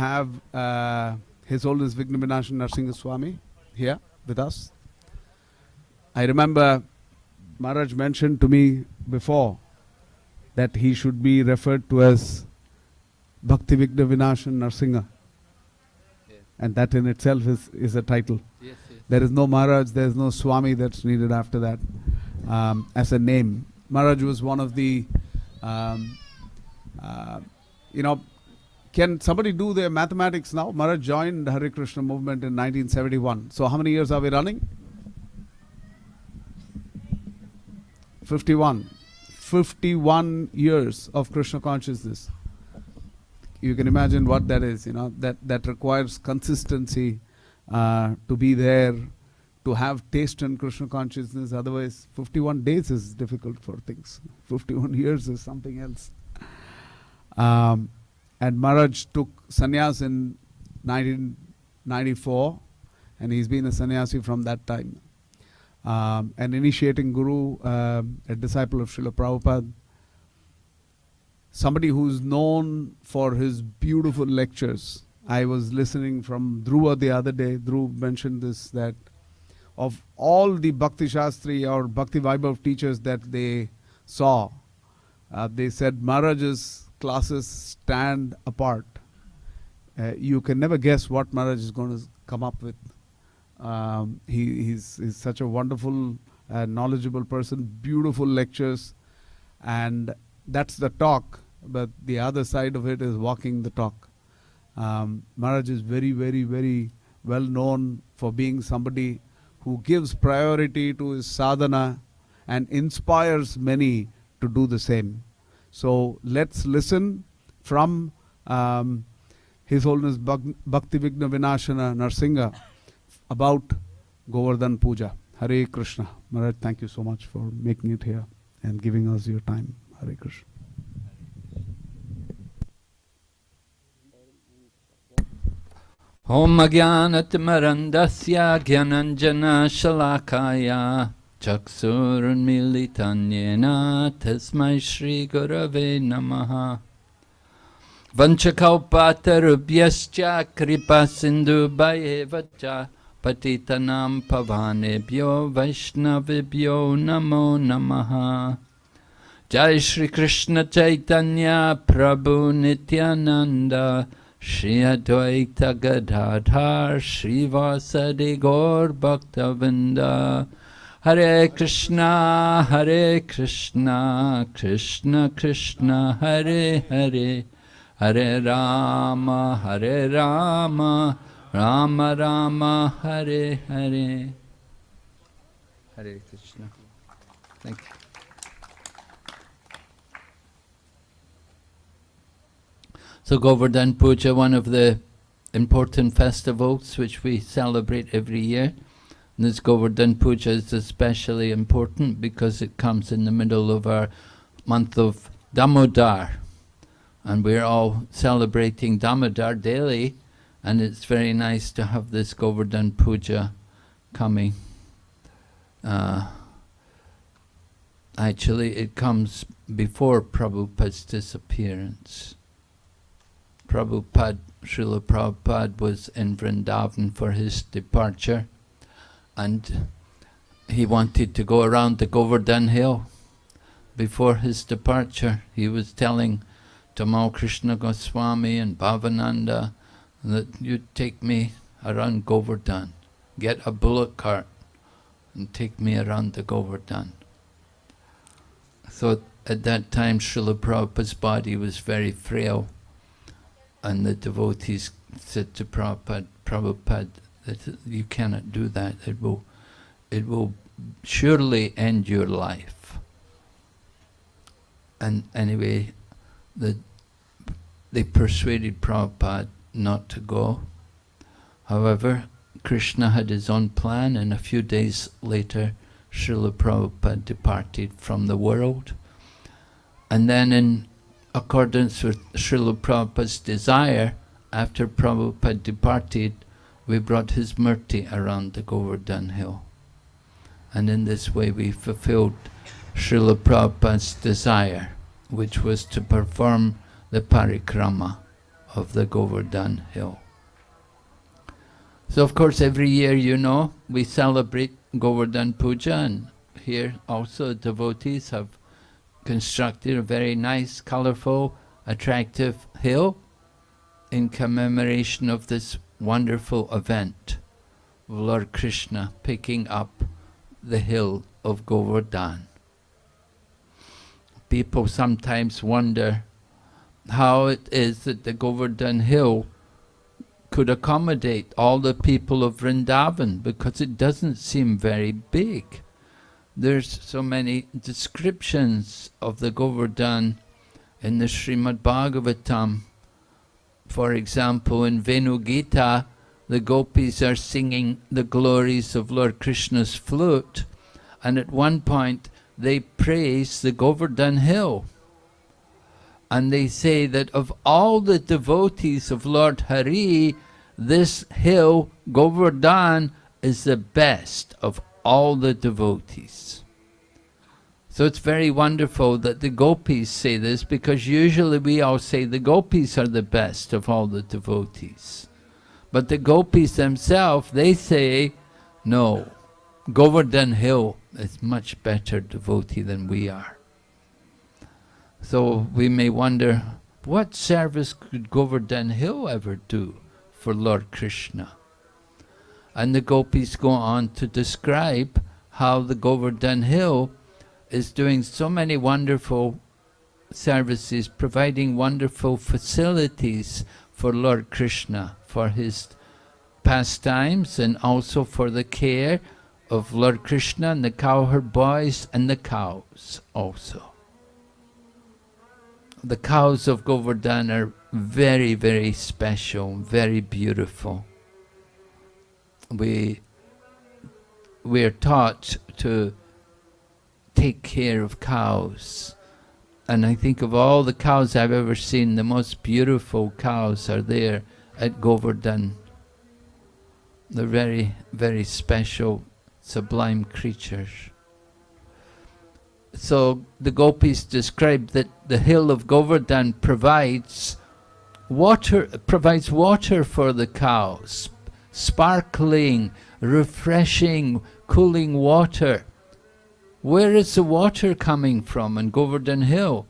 have uh, His Holiness Vigna Vinashan Narsingha Swami here with us. I remember Maharaj mentioned to me before that he should be referred to as Bhakti Vigna Vinashan Narsingha. And that in itself is, is a title. Yes, yes. There is no Maharaj, there is no Swami that's needed after that um, as a name. Maharaj was one of the, um, uh, you know, can somebody do their mathematics now? Maharaj joined Hare Krishna movement in 1971. So how many years are we running? 51. 51 years of Krishna consciousness. You can imagine what that is, you know, that, that requires consistency uh, to be there, to have taste in Krishna consciousness. Otherwise, 51 days is difficult for things. 51 years is something else. Um, and Maharaj took sannyas in 1994, and he's been a sannyasi from that time. Um, an initiating guru, um, a disciple of Srila Prabhupada, somebody who's known for his beautiful lectures. I was listening from Dhruva the other day. Dhruv mentioned this that of all the Bhakti Shastri or Bhakti Vaibhav teachers that they saw, uh, they said Maharaj's classes stand apart. Uh, you can never guess what Maharaj is going to come up with. Um, he, he's, he's such a wonderful, uh, knowledgeable person, beautiful lectures, and that's the talk. But the other side of it is walking the talk. Um, Maharaj is very, very, very well known for being somebody who gives priority to his sadhana and inspires many to do the same. So let's listen from um, His Holiness Bhak- Bhakti Vigna Vinashana Narsingha about Govardhan Puja. Hare Krishna. Maharaj, thank you so much for making it here and giving us your time. Hare Krishna. ॐ अज्ञानतिमरन्दस्य ज्ञानञ्जनशलाकाय चक्षुरुन्मीलितं येन तस्मै श्रीगुरवे नमः वञ्चकौपातरुभ्यश्च कृपासिन्धुभयेव च पतितनां पवानेभ्यो वैष्णवेभ्यो नमो नमः जय श्रीकृष्ण चैतन्य प्रभु Nityanand Advaita Gadadhar Srivasadi Gaur Bhaktavinda Hare Krishna Hare Krishna Krishna Krishna Hare Hare Hare Rama Hare Rama Rama Rama Hare Hare Hare Krishna Thank you. So Govardhan Puja, one of the important festivals which we celebrate every year. This Govardhan Puja is especially important because it comes in the middle of our month of Damodar. And we're all celebrating Damodar daily. And it's very nice to have this Govardhan Puja coming. Uh, actually, it comes before Prabhupada's disappearance. Prabhupada, Srila Prabhupada was in Vrindavan for his departure and he wanted to go around the Govardhan hill. Before his departure, he was telling Tamal Krishna Goswami and Bhavananda that you take me around Govardhan, get a bullock cart and take me around the Govardhan. So at that time, Srila Prabhupada's body was very frail and the devotees said to Prabhupada, Prabhupada, that you cannot do that. It will, it will surely end your life. And anyway, the, they persuaded Prabhupada not to go. However, Krishna had his own plan, and a few days later, Srila Prabhupada departed from the world. And then in accordance with Srila Prabhupada's desire, after Prabhupada departed, we brought his murti around the Govardhan hill. And in this way we fulfilled Srila Prabhupada's desire, which was to perform the parikrama of the Govardhan hill. So of course every year, you know, we celebrate Govardhan Puja and here also devotees have constructed a very nice, colorful, attractive hill in commemoration of this wonderful event of Lord Krishna picking up the hill of Govardhan. People sometimes wonder how it is that the Govardhan hill could accommodate all the people of Vrindavan because it doesn't seem very big. There's so many descriptions of the Govardhan in the Srimad Bhagavatam. For example, in Venu Gita, the gopis are singing the glories of Lord Krishna's flute, and at one point they praise the Govardhan hill. And they say that of all the devotees of Lord Hari, this hill, Govardhan, is the best of all the devotees. So it's very wonderful that the gopis say this because usually we all say the gopis are the best of all the devotees. But the gopis themselves, they say, no, Govardhan Hill is much better devotee than we are. So we may wonder, what service could Govardhan Hill ever do for Lord Krishna? And the gopis go on to describe how the Govardhan Hill is doing so many wonderful services, providing wonderful facilities for Lord Krishna, for his pastimes and also for the care of Lord Krishna and the cowherd boys and the cows also the cows of Govardhan are very, very special, very beautiful. We, we are taught to take care of cows. And I think of all the cows I've ever seen, the most beautiful cows are there at Govardhan. They're very, very special, sublime creatures so the gopis describe that the hill of Govardhan provides water, provides water for the cows, sparkling, refreshing, cooling water. Where is the water coming from in Govardhan Hill?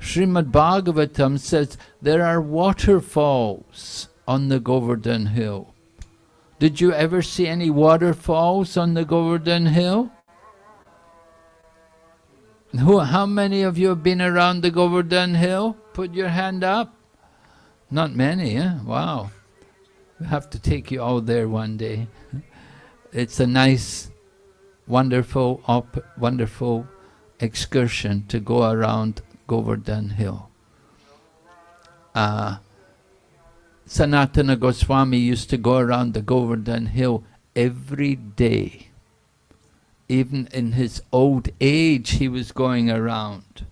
Srimad Bhagavatam says there are waterfalls on the Govardhan Hill. Did you ever see any waterfalls on the Govardhan Hill? Who, how many of you have been around the Govardhan Hill? Put your hand up. Not many, eh? Wow. We have to take you all there one day. It's a nice, wonderful, op, wonderful excursion to go around Govardhan Hill. Uh, Sanatana Goswami used to go around the Govardhan Hill every day even in his old age he was going around.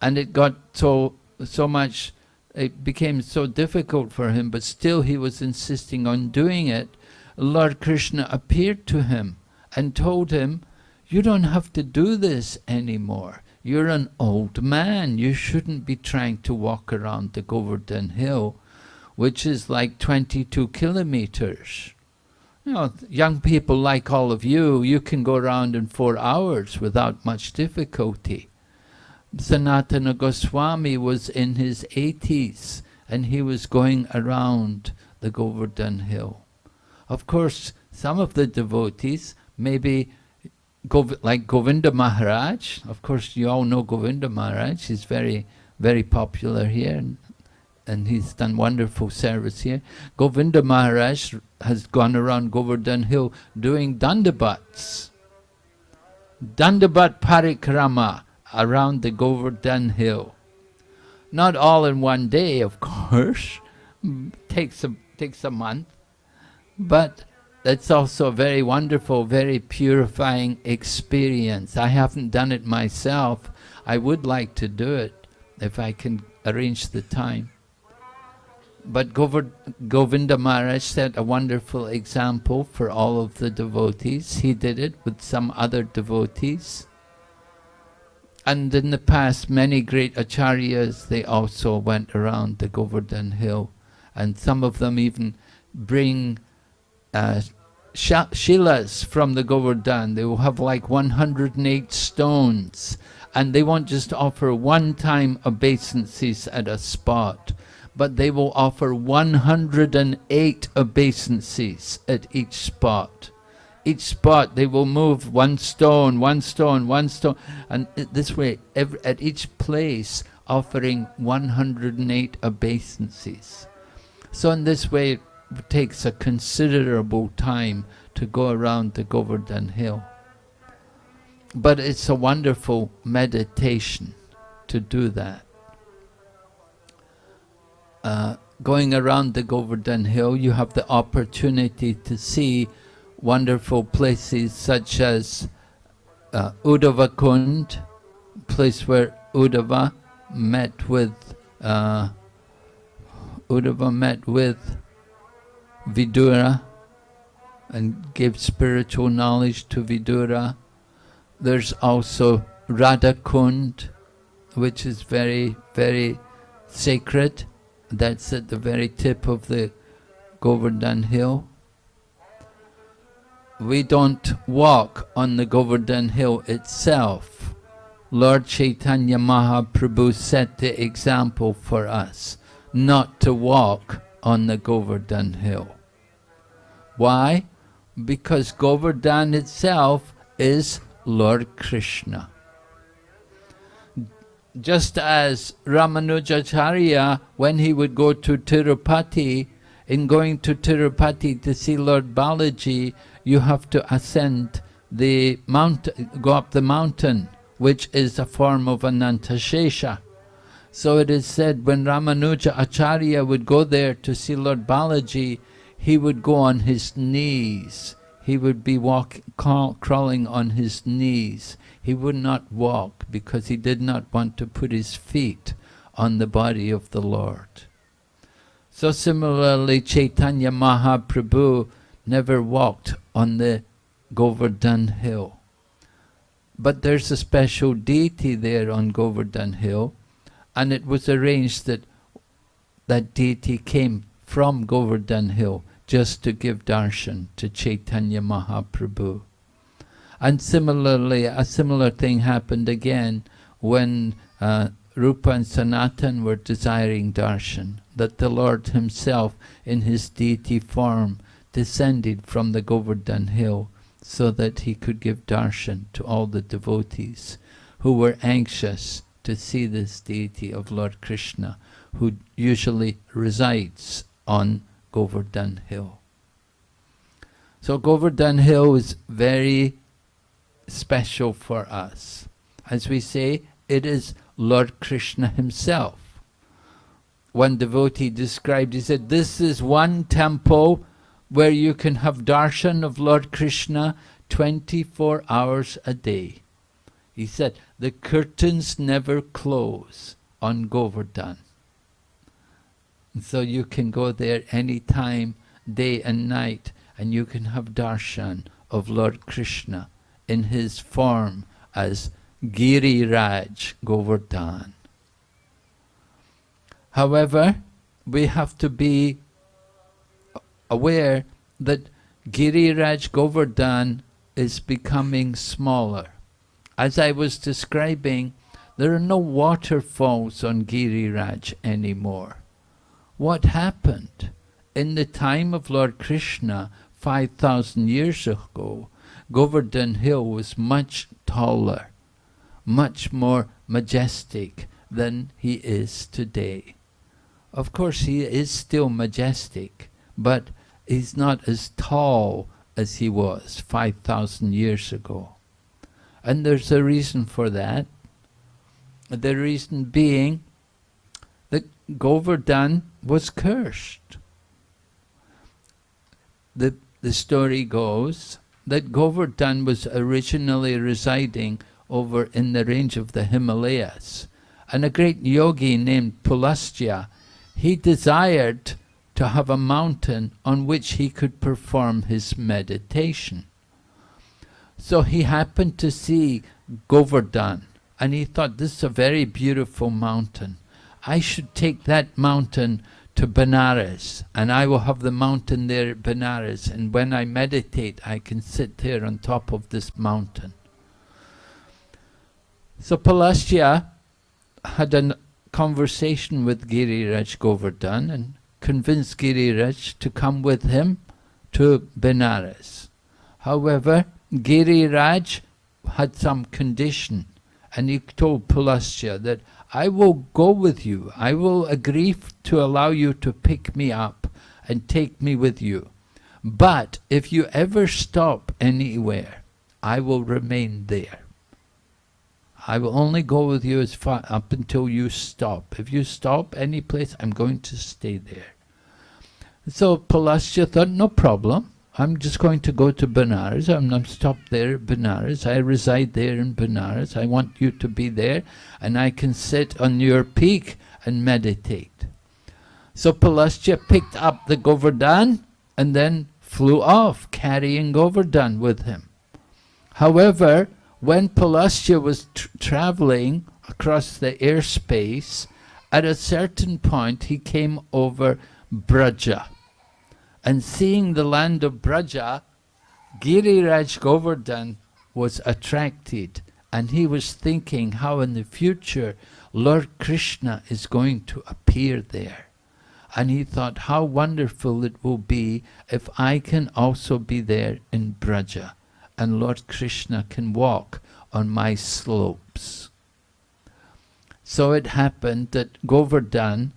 And it got so, so much, it became so difficult for him, but still he was insisting on doing it. Lord Krishna appeared to him and told him, you don't have to do this anymore. You're an old man. You shouldn't be trying to walk around the Govardhan Hill, which is like 22 kilometers. You know, young people like all of you, you can go around in four hours without much difficulty. Sanatana Goswami was in his 80s and he was going around the Govardhan Hill. Of course, some of the devotees, maybe Gov like Govinda Maharaj, of course you all know Govinda Maharaj, he's very, very popular here and he's done wonderful service here. Govinda Maharaj has gone around Govardhan Hill doing dandabats. Dandabat parikrama around the Govardhan Hill. Not all in one day, of course. takes a takes a month. But that's also a very wonderful, very purifying experience. I haven't done it myself. I would like to do it if I can arrange the time. But Govinda Maharaj set a wonderful example for all of the devotees. He did it with some other devotees. And in the past, many great acharyas, they also went around the Govardhan Hill and some of them even bring uh, shilas from the Govardhan. They will have like 108 stones, and they won't just offer one-time obeisances at a spot, but they will offer 108 obeisances at each spot. Each spot they will move one stone, one stone, one stone, and this way, every, at each place, offering 108 obeisances. So in this way, takes a considerable time to go around the Govardhan Hill. But it's a wonderful meditation to do that. Uh, going around the Govardhan Hill, you have the opportunity to see wonderful places such as uh, Uddhava Kund, place where Uddhava met with uh, Uddhava met with Vidura and gave spiritual knowledge to Vidura. There's also Radhakund, which is very, very sacred. That's at the very tip of the Govardhan hill. We don't walk on the Govardhan hill itself. Lord Chaitanya Mahaprabhu set the example for us not to walk on the Govardhan hill. Why? Because Govardhan itself is Lord Krishna. Just as Ramanujacharya, when he would go to Tirupati, in going to Tirupati to see Lord Balaji, you have to ascend the mountain, go up the mountain which is a form of Anantashesha. So it is said when Ramanuja Acharya would go there to see Lord Balaji, he would go on his knees. He would be walk, crawling on his knees. He would not walk because he did not want to put his feet on the body of the Lord. So similarly, Chaitanya Mahaprabhu never walked on the Govardhan hill. But there's a special deity there on Govardhan Hill, and it was arranged that that deity came from Govardhan Hill just to give darshan to Chaitanya Mahaprabhu. And similarly, a similar thing happened again when uh, Rupa and Sanatan were desiring darshan, that the Lord himself in his deity form descended from the Govardhan Hill so that he could give darshan to all the devotees who were anxious to see this deity of Lord Krishna, who usually resides on Govardhan Hill. So Govardhan Hill is very special for us. As we say, it is Lord Krishna himself. One devotee described, he said, this is one temple where you can have darshan of Lord Krishna 24 hours a day. He said, the curtains never close on Govardhan. So you can go there any time, day and night, and you can have darshan of Lord Krishna in his form as Giri Raj Govardhan. However, we have to be aware that Giri Raj Govardhan is becoming smaller. As I was describing, there are no waterfalls on Giri Raj anymore. What happened? In the time of Lord Krishna, 5,000 years ago, Govardhan Hill was much taller, much more majestic than he is today. Of course, he is still majestic, but he's not as tall as he was 5,000 years ago. And there's a reason for that. The reason being Govardhan was cursed. The, the story goes that Govardhan was originally residing over in the range of the Himalayas. And a great yogi named Pulastya, he desired to have a mountain on which he could perform his meditation. So he happened to see Govardhan and he thought this is a very beautiful mountain. I should take that mountain to Benares, and I will have the mountain there at Benares, and when I meditate, I can sit there on top of this mountain. So Pulastya had a conversation with Giriraj Govardhan and convinced Giriraj to come with him to Benares. However, Giriraj had some condition and he told Pulastya that I will go with you. I will agree to allow you to pick me up and take me with you. But if you ever stop anywhere, I will remain there. I will only go with you as far up until you stop. If you stop any place, I'm going to stay there. So Pulastya thought, no problem. I'm just going to go to Benares. I'm not stopped there at Benares. I reside there in Benares. I want you to be there and I can sit on your peak and meditate. So Pulastya picked up the Govardhan and then flew off, carrying Govardhan with him. However, when Pulastya was tr traveling across the airspace, at a certain point he came over Braja and seeing the land of Braja, Giriraj Govardhan was attracted and he was thinking how in the future Lord Krishna is going to appear there. And he thought how wonderful it will be if I can also be there in Braja and Lord Krishna can walk on my slopes. So it happened that Govardhan,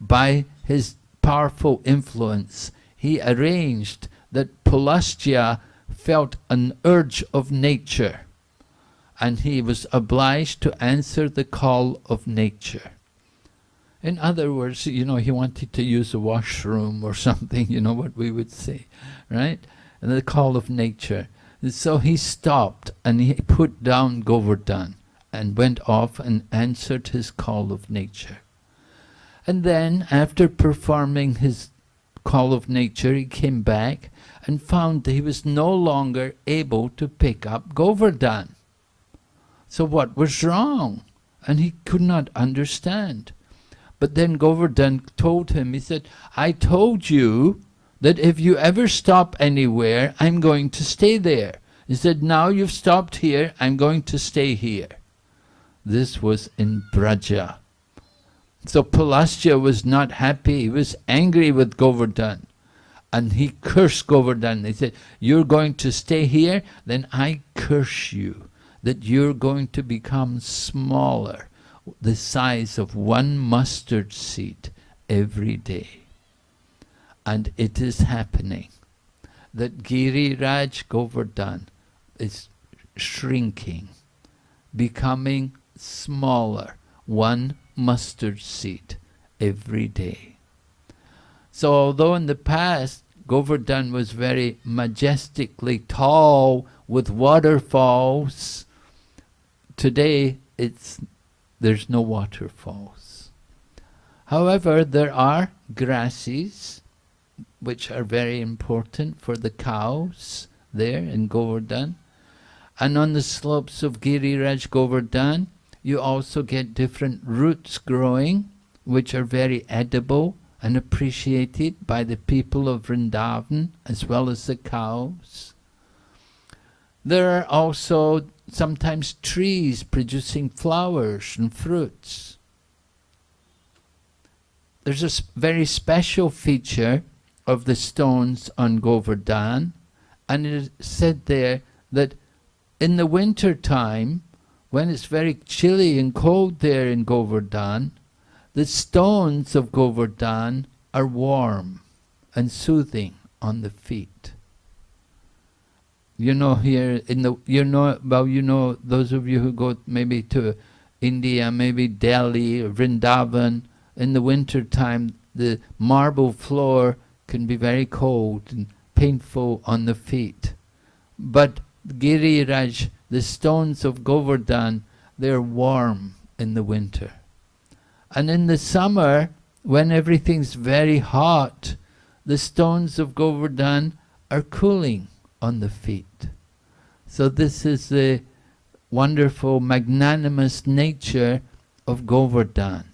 by his powerful influence, he arranged that Pulastya felt an urge of nature and he was obliged to answer the call of nature. In other words, you know, he wanted to use a washroom or something, you know what we would say, right? And the call of nature. And so he stopped and he put down Govardhan and went off and answered his call of nature. And then, after performing his call of nature, he came back and found that he was no longer able to pick up Govardhan. So what was wrong? And he could not understand. But then Govardhan told him, he said, I told you that if you ever stop anywhere, I'm going to stay there. He said, now you've stopped here, I'm going to stay here. This was in Braja. So Pulastya was not happy, he was angry with Govardhan. And he cursed Govardhan. He said, you're going to stay here, then I curse you, that you're going to become smaller, the size of one mustard seed every day. And it is happening that Giriraj Govardhan is shrinking, becoming smaller, one mustard seed every day. So although in the past Govardhan was very majestically tall with waterfalls, today it's there's no waterfalls. However, there are grasses which are very important for the cows there in Govardhan. And on the slopes of Giriraj Govardhan, you also get different roots growing, which are very edible and appreciated by the people of Vrindavan as well as the cows. There are also sometimes trees producing flowers and fruits. There's a very special feature of the stones on Govardhan, and it is said there that in the winter time, when it's very chilly and cold there in Govardhan, the stones of Govardhan are warm and soothing on the feet. You know here in the you know well you know those of you who go maybe to India, maybe Delhi or Vrindavan, in the winter time the marble floor can be very cold and painful on the feet. But Giriraj the stones of Govardhan, they're warm in the winter. And in the summer, when everything's very hot, the stones of Govardhan are cooling on the feet. So this is the wonderful, magnanimous nature of Govardhan.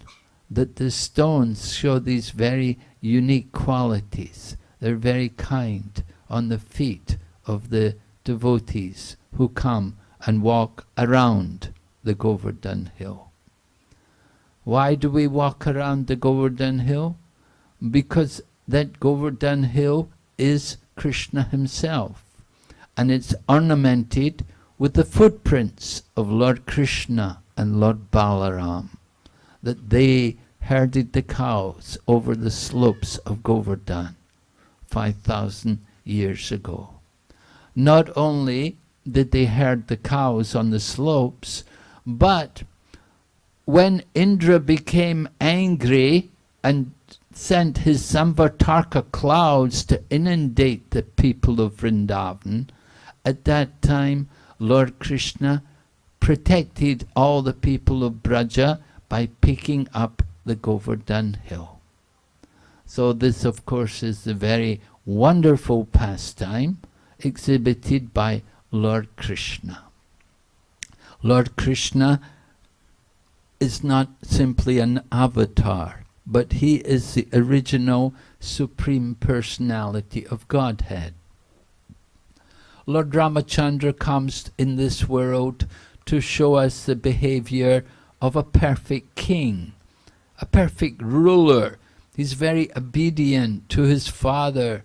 that the stones show these very unique qualities. They're very kind on the feet of the devotees who come and walk around the Govardhan hill. Why do we walk around the Govardhan hill? Because that Govardhan hill is Krishna himself and it's ornamented with the footprints of Lord Krishna and Lord Balaram, that they herded the cows over the slopes of Govardhan 5,000 years ago. Not only did they herd the cows on the slopes, but when Indra became angry and sent his Samvartaka clouds to inundate the people of Vrindavan, at that time Lord Krishna protected all the people of Braja by picking up the Govardhan hill. So this of course is a very wonderful pastime exhibited by Lord Krishna. Lord Krishna is not simply an avatar, but he is the original Supreme Personality of Godhead. Lord Ramachandra comes in this world to show us the behavior of a perfect king, a perfect ruler. He's very obedient to his father.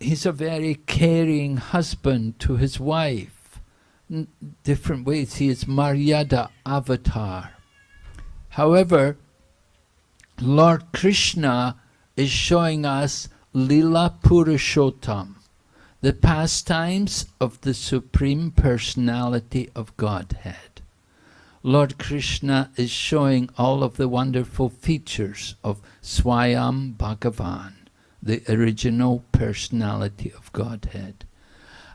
He's a very caring husband to his wife. In different ways, he is Maryada avatar. However, Lord Krishna is showing us Lila Purushottam, the pastimes of the Supreme Personality of Godhead. Lord Krishna is showing all of the wonderful features of Swayam Bhagavan, the original personality of Godhead,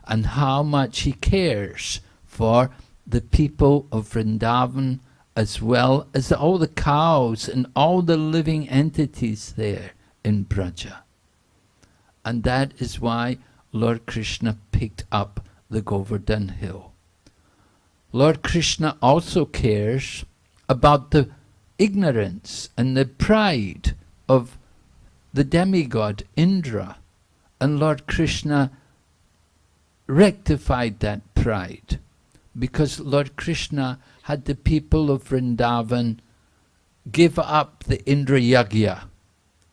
and how much he cares for the people of Vrindavan as well as all the cows and all the living entities there in Braja. And that is why Lord Krishna picked up the Govardhan hill. Lord Krishna also cares about the ignorance and the pride of the demigod Indra. And Lord Krishna rectified that pride because Lord Krishna had the people of Vrindavan give up the Indra Yagya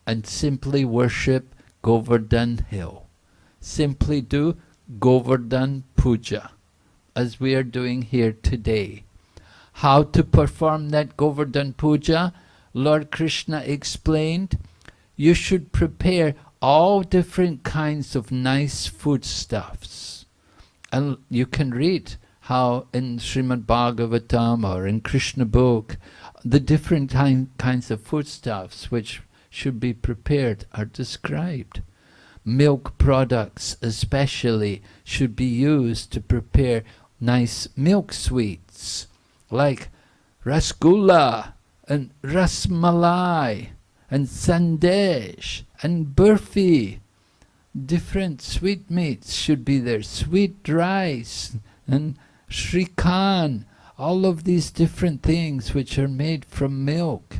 and simply worship Govardhan hill. Simply do Govardhan Puja as we are doing here today. How to perform that Govardhan Puja? Lord Krishna explained, you should prepare all different kinds of nice foodstuffs. And you can read how in Srimad Bhagavatam or in Krishna book, the different kinds of foodstuffs which should be prepared are described. Milk products especially should be used to prepare nice milk sweets like rasgulla and rasmalai and sandesh and burfi. Different sweetmeats should be there, sweet rice and shrikhan, all of these different things which are made from milk.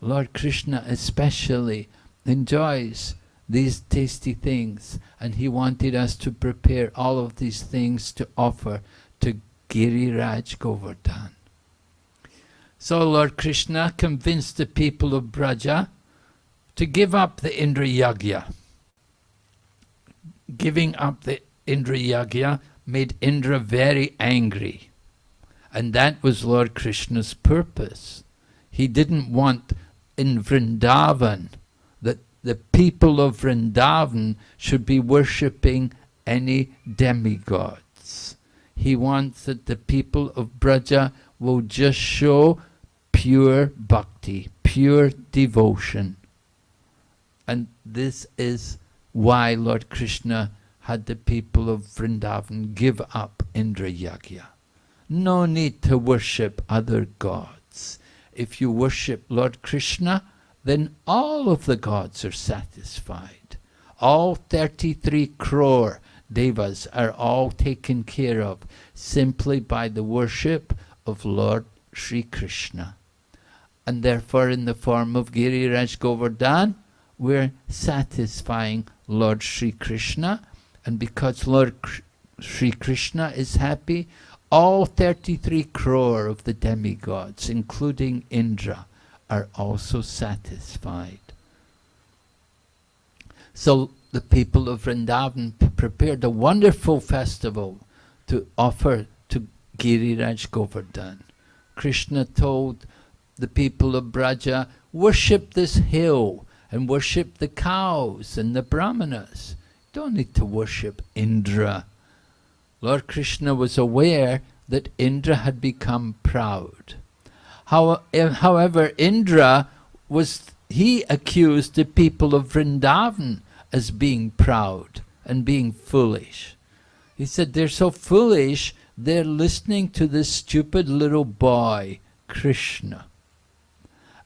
Lord Krishna especially enjoys these tasty things and he wanted us to prepare all of these things to offer to Giriraj Govardhan. So Lord Krishna convinced the people of Braja to give up the Indra Yagya. Giving up the Indra Yagya made Indra very angry. And that was Lord Krishna's purpose. He didn't want in Vrindavan that the people of Vrindavan should be worshipping any demigods. He wants that the people of Braja will just show pure bhakti, pure devotion. And this is why Lord Krishna had the people of Vrindavan give up Indra Yagya. No need to worship other gods. If you worship Lord Krishna, then all of the gods are satisfied. All 33 crore devas are all taken care of simply by the worship of Lord Sri Krishna. And therefore, in the form of Giriraj Govardhan, we're satisfying Lord Sri Krishna. And because Lord Sri Krishna is happy, all 33 crore of the demigods, including Indra, are also satisfied. So the people of Vrindavan prepared a wonderful festival to offer to Giriraj Govardhan. Krishna told the people of Braja, worship this hill and worship the cows and the brahmanas. Don't need to worship Indra. Lord Krishna was aware that Indra had become proud. How, eh, however, Indra was, he accused the people of Vrindavan as being proud and being foolish. He said they're so foolish, they're listening to this stupid little boy, Krishna.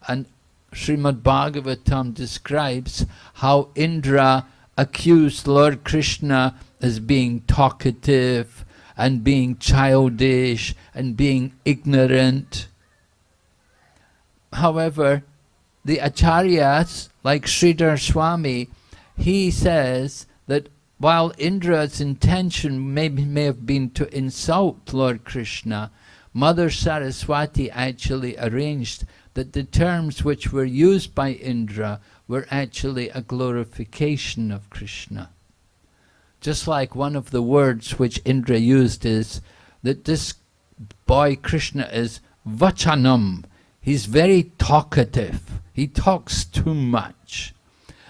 And Srimad Bhagavatam describes how Indra accused Lord Krishna as being talkative and being childish and being ignorant. However, the acharyas, like Sridhar Swami, he says that while Indra's intention may, may have been to insult Lord Krishna, Mother Saraswati actually arranged that the terms which were used by Indra were actually a glorification of Krishna. Just like one of the words which Indra used is that this boy Krishna is vachalam. He's very talkative. He talks too much.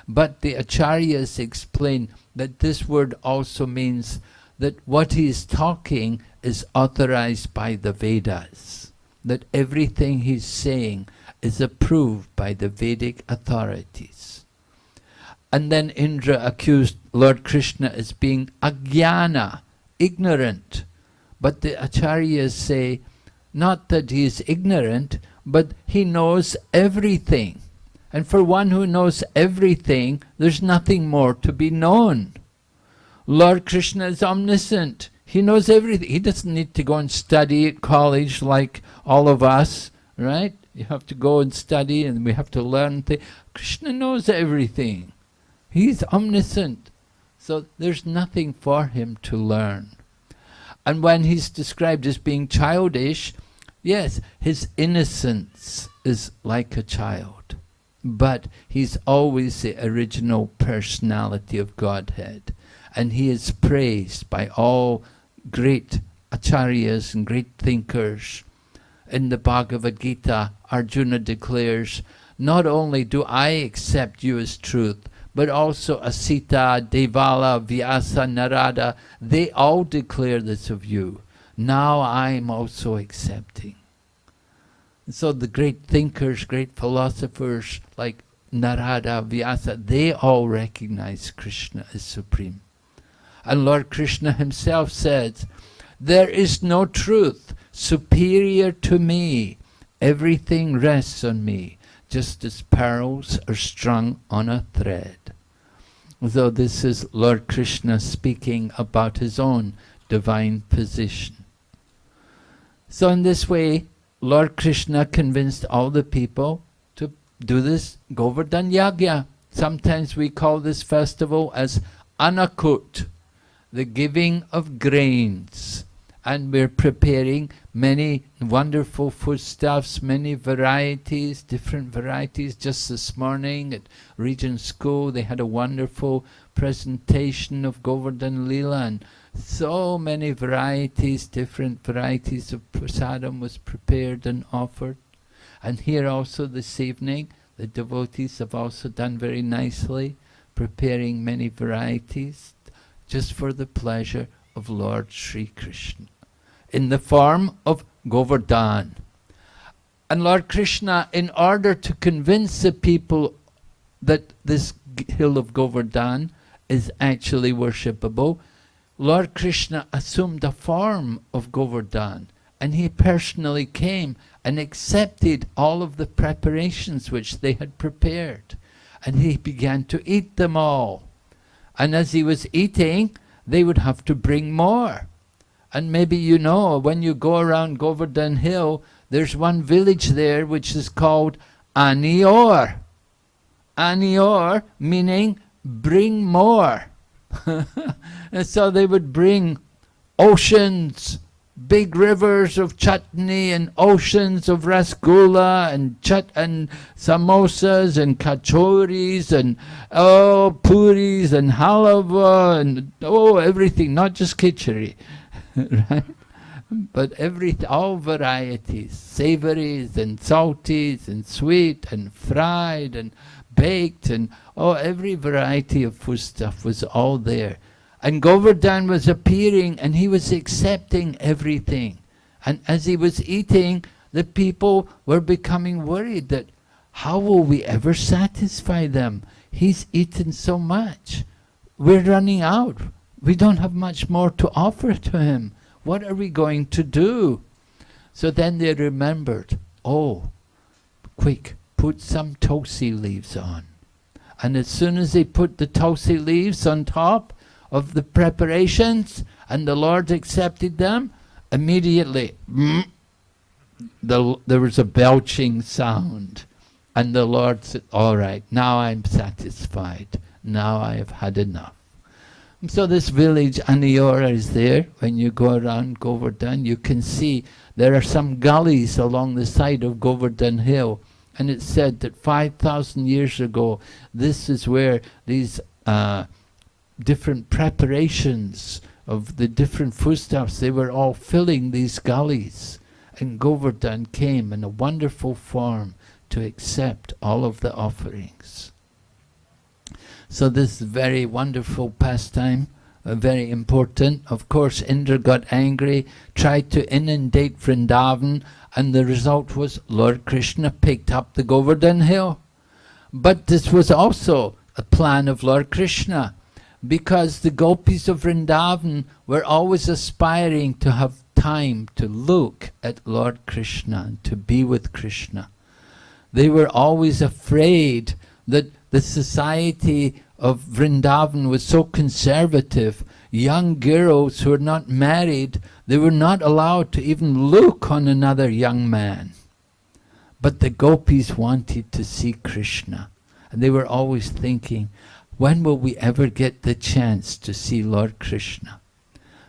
But the acharyas explain that this word also means that what he is talking is authorized by the Vedas. That everything he's saying is approved by the Vedic authorities. And then Indra accused Lord Krishna as being agyana, ignorant. But the acharyas say, not that he is ignorant, but he knows everything. And for one who knows everything, there's nothing more to be known. Lord Krishna is omniscient. He knows everything. He doesn't need to go and study at college like all of us, right? You have to go and study and we have to learn things. Krishna knows everything. He's omniscient. So there's nothing for him to learn. And when he's described as being childish, yes, his innocence is like a child. But he's always the original personality of Godhead. And he is praised by all great acharyas and great thinkers. In the Bhagavad Gita, Arjuna declares, not only do I accept you as truth, but also Asita, Devala, Vyasa, Narada, they all declare this of you. Now I am also accepting. And so the great thinkers, great philosophers like Narada, Vyasa, they all recognize Krishna as supreme. And Lord Krishna himself says, there is no truth superior to me. Everything rests on me, just as pearls are strung on a thread. So this is Lord Krishna speaking about his own divine position. So in this way, Lord Krishna convinced all the people to do this Govardhan Yagya. Sometimes we call this festival as Annakut, the giving of grains. And we're preparing many wonderful foodstuffs, many varieties, different varieties. Just this morning at Regent School, they had a wonderful presentation of Govardhan Lila and so many varieties, different varieties of prasadam was prepared and offered. And here also this evening, the devotees have also done very nicely, preparing many varieties just for the pleasure of Lord Sri Krishna in the form of Govardhan. And Lord Krishna, in order to convince the people that this hill of Govardhan is actually worshipable, Lord Krishna assumed the form of Govardhan and he personally came and accepted all of the preparations which they had prepared. And he began to eat them all. And as he was eating, they would have to bring more. And maybe you know, when you go around Govardhan Hill, there's one village there which is called Anior. Anior meaning bring more. and so they would bring oceans, big rivers of chutney and oceans of rasgulla and chut and samosas and kachoris and oh puris and halava and oh everything, not just khichdi, right? But every all varieties, savories and salties and sweet and fried and baked and oh every variety of food stuff was all there. And Govardhan was appearing and he was accepting everything. And as he was eating, the people were becoming worried that how will we ever satisfy them? He's eaten so much. We're running out. We don't have much more to offer to him. What are we going to do? So then they remembered, oh, quick, put some tulsi leaves on. And as soon as they put the tulsi leaves on top of the preparations and the Lord accepted them, immediately mm, the, there was a belching sound. And the Lord said, all right, now I'm satisfied. Now I have had enough. So this village, Aniora, is there. When you go around Govardhan, you can see there are some gullies along the side of Govardhan Hill. And it's said that 5,000 years ago, this is where these uh, different preparations of the different foodstuffs, they were all filling these gullies. And Govardhan came in a wonderful form to accept all of the offerings. So this very wonderful pastime, uh, very important. Of course, Indra got angry, tried to inundate Vrindavan, and the result was Lord Krishna picked up the Govardhan hill. But this was also a plan of Lord Krishna, because the gopis of Vrindavan were always aspiring to have time to look at Lord Krishna and to be with Krishna. They were always afraid that the society of Vrindavan was so conservative. Young girls who were not married, they were not allowed to even look on another young man. But the gopis wanted to see Krishna. And they were always thinking, when will we ever get the chance to see Lord Krishna?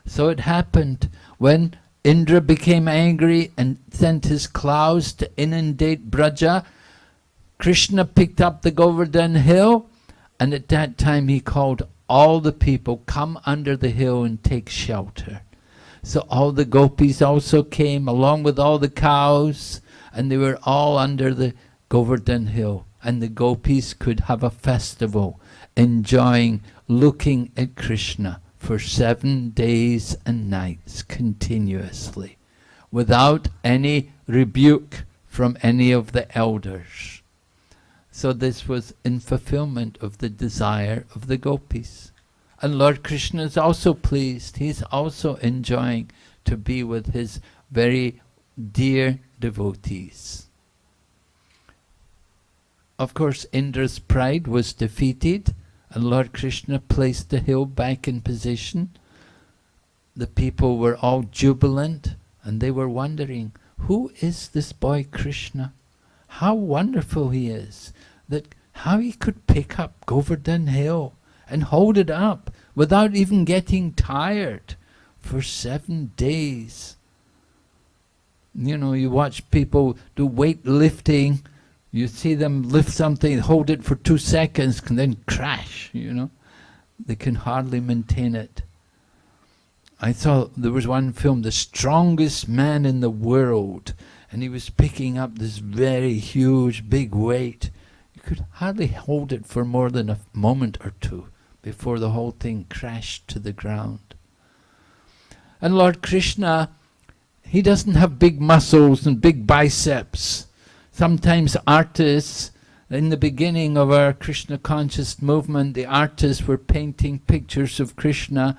So it happened when Indra became angry and sent his clouds to inundate Braja, Krishna picked up the Govardhan hill and at that time he called all the people, come under the hill and take shelter. So all the gopis also came along with all the cows and they were all under the Govardhan hill and the gopis could have a festival enjoying looking at Krishna for seven days and nights continuously without any rebuke from any of the elders. So this was in fulfillment of the desire of the gopis. And Lord Krishna is also pleased. He's also enjoying to be with his very dear devotees. Of course, Indra's pride was defeated and Lord Krishna placed the hill back in position. The people were all jubilant and they were wondering, who is this boy Krishna? How wonderful he is that how he could pick up Govardhan Hill and hold it up without even getting tired for seven days. You know, you watch people do weightlifting, you see them lift something, hold it for two seconds, and then crash, you know. They can hardly maintain it. I saw there was one film, The Strongest Man in the World, and he was picking up this very huge, big weight You could hardly hold it for more than a moment or two before the whole thing crashed to the ground. And Lord Krishna, he doesn't have big muscles and big biceps. Sometimes artists, in the beginning of our Krishna conscious movement, the artists were painting pictures of Krishna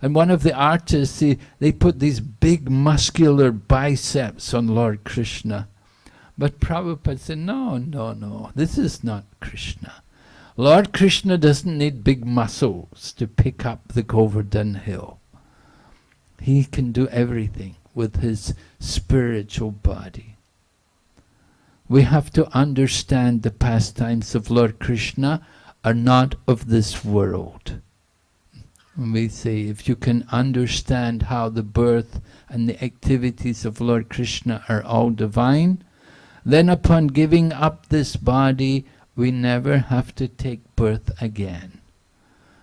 and one of the artists, they, they put these big muscular biceps on Lord Krishna. But Prabhupada said, no, no, no, this is not Krishna. Lord Krishna doesn't need big muscles to pick up the Govardhan hill. He can do everything with his spiritual body. We have to understand the pastimes of Lord Krishna are not of this world. We say if you can understand how the birth and the activities of Lord Krishna are all divine, then upon giving up this body, we never have to take birth again.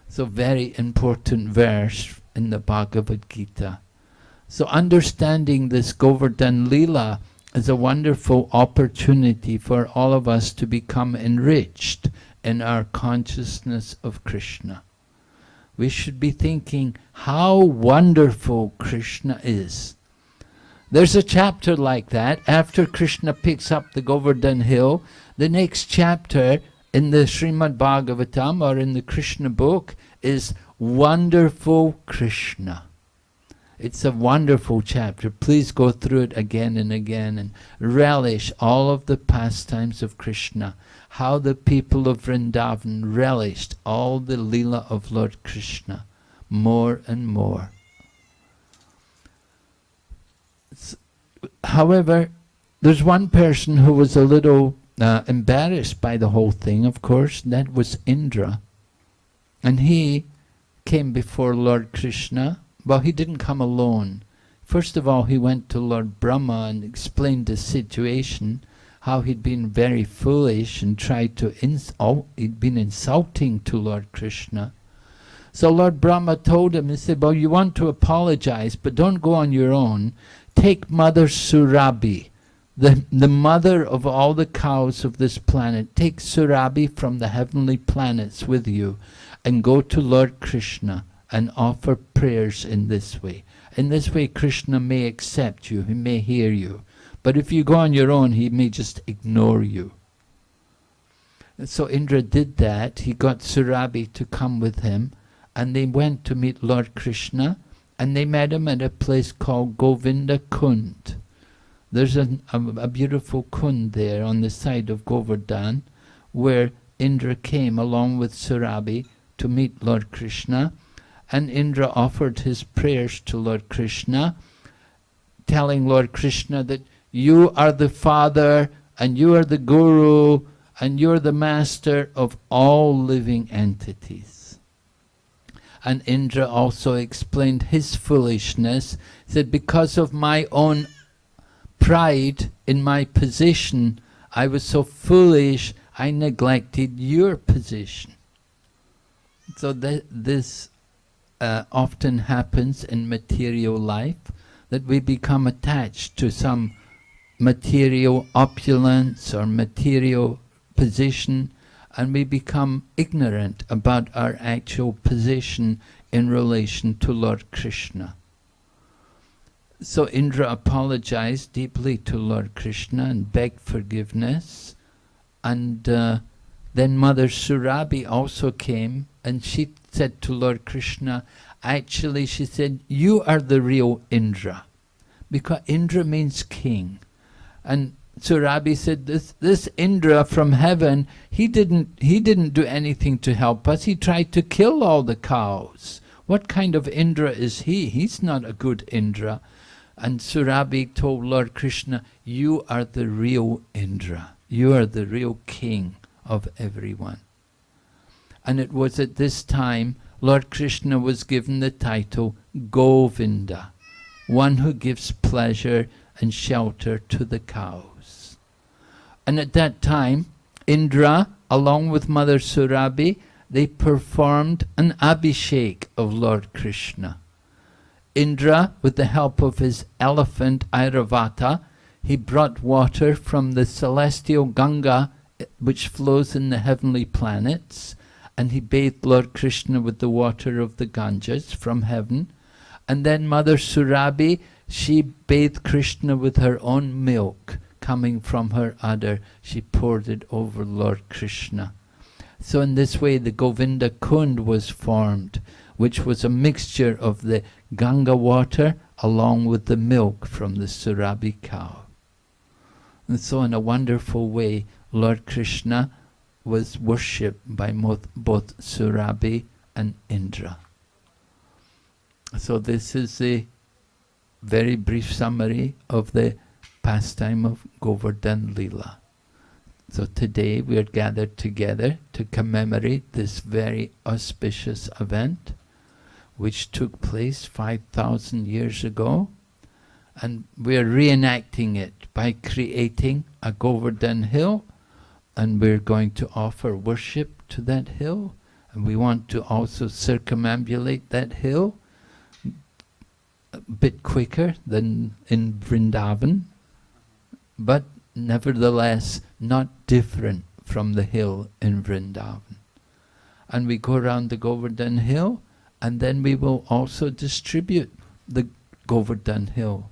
So very important verse in the Bhagavad Gita. So understanding this Govardhan Lila is a wonderful opportunity for all of us to become enriched in our consciousness of Krishna. We should be thinking how wonderful Krishna is. There's a chapter like that. After Krishna picks up the Govardhan hill, the next chapter in the Srimad Bhagavatam or in the Krishna book is Wonderful Krishna. It's a wonderful chapter. Please go through it again and again and relish all of the pastimes of Krishna. How the people of Vrindavan relished all the lila of Lord Krishna more and more. However, there's one person who was a little uh, embarrassed by the whole thing, of course. That was Indra. And he came before Lord Krishna. Well, he didn't come alone. First of all, he went to Lord Brahma and explained the situation, how he'd been very foolish and tried to ins oh, he'd been insulting to Lord Krishna. So Lord Brahma told him, he said, well, you want to apologize, but don't go on your own. Take Mother Surabhi, the, the mother of all the cows of this planet. Take Surabhi from the heavenly planets with you and go to Lord Krishna and offer prayers in this way. In this way, Krishna may accept you, he may hear you. But if you go on your own, he may just ignore you. And so Indra did that. He got Surabhi to come with him, and they went to meet Lord Krishna, and they met him at a place called Govinda Kund. There's a, a, a beautiful kund there on the side of Govardhan, where Indra came along with Surabhi to meet Lord Krishna, and Indra offered his prayers to Lord Krishna, telling Lord Krishna that you are the father, and you are the guru, and you're the master of all living entities. And Indra also explained his foolishness, that because of my own pride in my position, I was so foolish, I neglected your position. So th this uh, often happens in material life, that we become attached to some material opulence or material position, and we become ignorant about our actual position in relation to Lord Krishna. So Indra apologized deeply to Lord Krishna and begged forgiveness. And uh, then Mother Surabhi also came and she said to Lord Krishna, actually she said, you are the real Indra. Because Indra means king. And Surabhi said, this, this Indra from heaven, he didn't, he didn't do anything to help us. He tried to kill all the cows. What kind of Indra is he? He's not a good Indra. And Surabhi told Lord Krishna, you are the real Indra. You are the real king of everyone. And it was at this time Lord Krishna was given the title Govinda, one who gives pleasure and shelter to the cows. And at that time, Indra, along with Mother Surabhi, they performed an abhishek of Lord Krishna. Indra, with the help of his elephant Airavata, he brought water from the celestial Ganga which flows in the heavenly planets and he bathed Lord Krishna with the water of the Ganges from heaven. And then Mother Surabhi, she bathed Krishna with her own milk coming from her udder. She poured it over Lord Krishna. So in this way the Govinda Kund was formed, which was a mixture of the Ganga water along with the milk from the Surabhi cow. And so in a wonderful way, Lord Krishna was worshipped by both, both Surabhi and Indra. So this is a very brief summary of the pastime of Govardhan Lila. So today we are gathered together to commemorate this very auspicious event which took place 5,000 years ago and we are reenacting it by creating a Govardhan hill and we're going to offer worship to that hill and we want to also circumambulate that hill a bit quicker than in Vrindavan but nevertheless not different from the hill in Vrindavan. And we go around the Govardhan hill and then we will also distribute the Govardhan hill.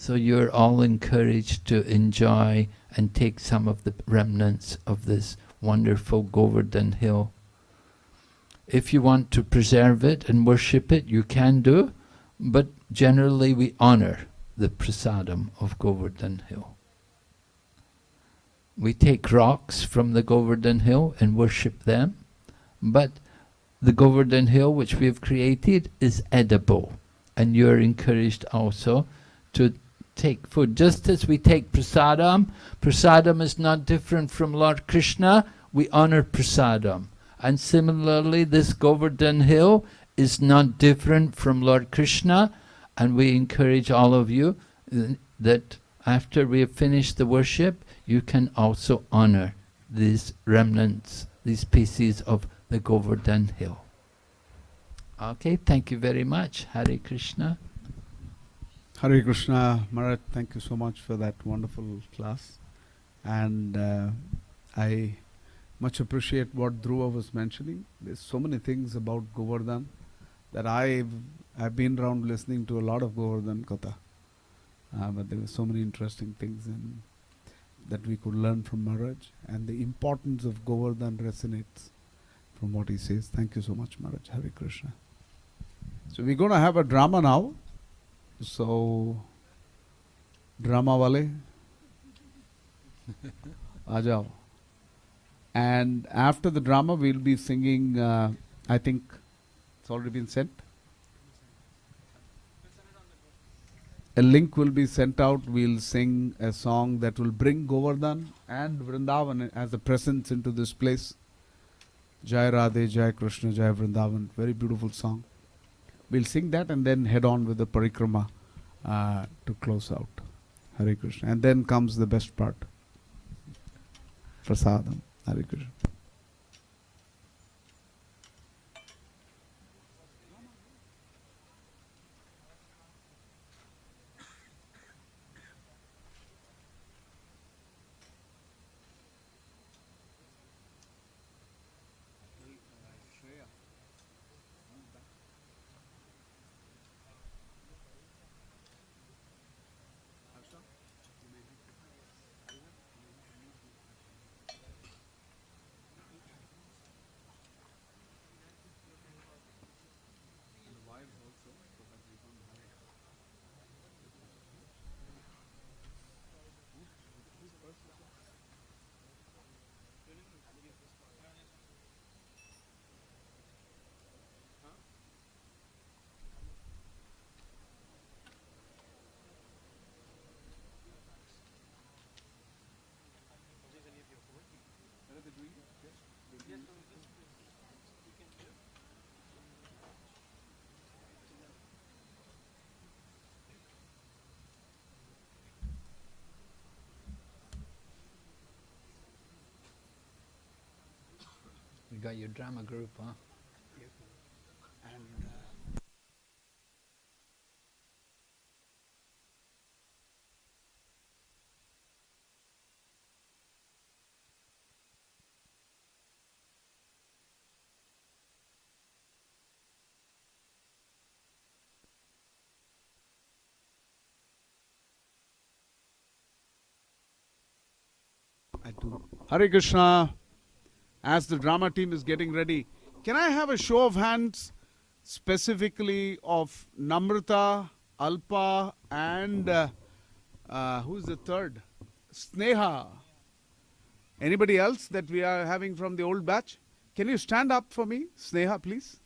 So you're all encouraged to enjoy and take some of the remnants of this wonderful Govardhan hill. If you want to preserve it and worship it, you can do, but generally we honor the prasadam of Govardhan hill. We take rocks from the Govardhan hill and worship them, but the Govardhan hill which we have created is edible, and you are encouraged also to take food. Just as we take prasadam, prasadam is not different from Lord Krishna, we honor prasadam. And similarly, this Govardhan hill is not different from Lord Krishna, and we encourage all of you that after we have finished the worship, you can also honor these remnants, these pieces of the Govardhan hill. Okay, thank you very much. Hare Krishna. Hare Krishna, Maharaj, thank you so much for that wonderful class. And uh, I much appreciate what Dhruva was mentioning. There's so many things about Govardhan that I've, I've been around listening to a lot of Govardhan Katha. Uh, but there were so many interesting things in that we could learn from Maharaj and the importance of Govardhan resonates from what he says. Thank you so much, Maharaj. Hare Krishna. So we're going to have a drama now. So, drama wale, ajao. And after the drama, we'll be singing, uh, I think it's already been sent. a link will be sent out. We'll sing a song that will bring Govardhan and Vrindavan as a presence into this place. Jai Radhe, Jai Krishna, Jai Vrindavan. Very beautiful song. We'll sing that and then head on with the parikrama uh, to close out. Hare Krishna. And then comes the best part. Prasadam. Hare Krishna. You got your drama group, huh? And, uh. Hare Krishna. As the drama team is getting ready, can I have a show of hands specifically of Namrata, Alpa, and uh, uh, who's the third? Sneha. Anybody else that we are having from the old batch? Can you stand up for me, Sneha, please?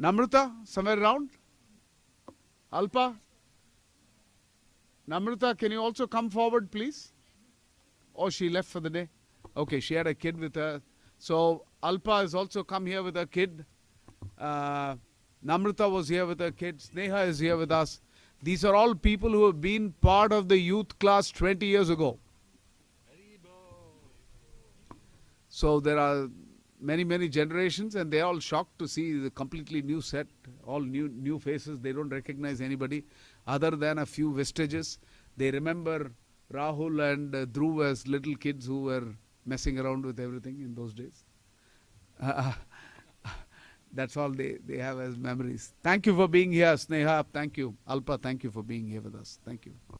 Namrata, somewhere around? Alpa? Namrata, can you also come forward, please? Oh, she left for the day? Okay, she had a kid with her. So Alpa has also come here with her kid. Uh, Namrata was here with her kid. Sneha is here with us. These are all people who have been part of the youth class 20 years ago. So there are many, many generations, and they're all shocked to see the completely new set, all new, new faces. They don't recognize anybody other than a few vestiges. They remember Rahul and uh, Dhruv as little kids who were messing around with everything in those days. Uh, that's all they, they have as memories. Thank you for being here, Sneha. Thank you. Alpa, thank you for being here with us. Thank you.